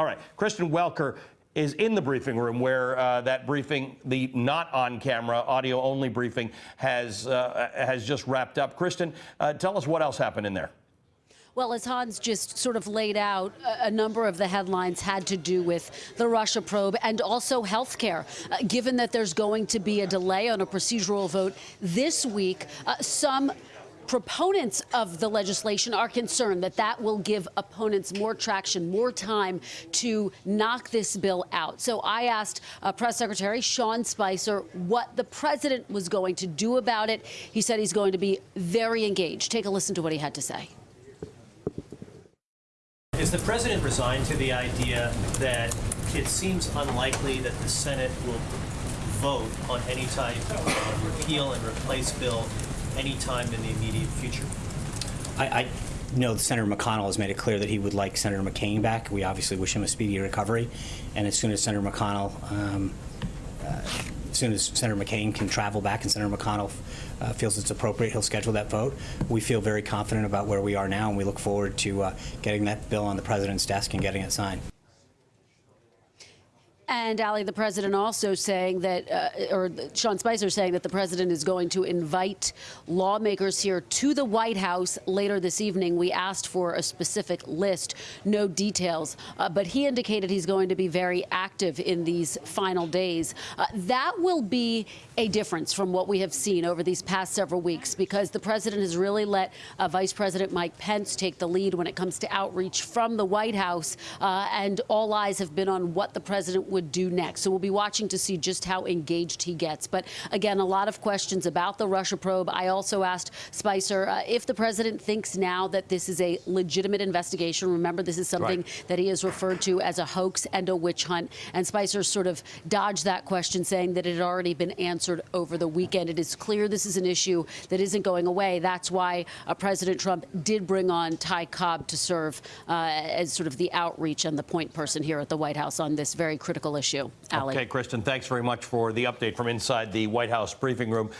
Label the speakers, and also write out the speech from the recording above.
Speaker 1: All right, Kristen Welker is in the briefing room where uh, that briefing, the not on camera, audio only briefing, has, uh, has just wrapped up. Kristen, uh, tell us what else happened in there.
Speaker 2: Well, as Hans just sort of laid out, a number of the headlines had to do with the Russia probe and also health care. Uh, given that there's going to be a delay on a procedural vote this week, uh, some proponents of the legislation are concerned that that will give opponents more traction, more time to knock this bill out. So I asked uh, Press Secretary Sean Spicer what the president was going to do about it. He said he's going to be very engaged. Take a listen to what he had to say.
Speaker 3: Is the president resigned to the idea that it seems unlikely that the Senate will vote on any type of repeal and replace bill anytime in the immediate future?
Speaker 4: I, I know Senator McConnell has made it clear that he would like Senator McCain back. We obviously wish him a speedy recovery. And as soon as Senator McConnell, um, uh, as soon as Senator McCain can travel back and Senator McConnell uh, feels it's appropriate, he'll schedule that vote. We feel very confident about where we are now, and we look forward to uh, getting that bill on the president's desk and getting it signed.
Speaker 2: And Ali, the president also saying that, uh, or Sean Spicer saying that the president is going to invite lawmakers here to the White House later this evening. We asked for a specific list, no details, uh, but he indicated he's going to be very active in these final days. Uh, that will be a difference from what we have seen over these past several weeks because the president has really let uh, Vice President Mike Pence take the lead when it comes to outreach from the White House, uh, and all eyes have been on what the president would would do next. So we'll be watching to see just how engaged he gets. But again, a lot of questions about the Russia probe. I also asked Spicer uh, if the president thinks now that this is a legitimate investigation. Remember, this is something right. that he has referred to as a hoax and a witch hunt. And Spicer sort of dodged that question, saying that it had already been answered over the weekend. It is clear this is an issue that isn't going away. That's why uh, President Trump did bring on Ty Cobb to serve uh, as sort of the outreach and the point person here at the White House on this very critical issue. Ali.
Speaker 1: Okay, Kristen, thanks very much for the update from inside the White House briefing room.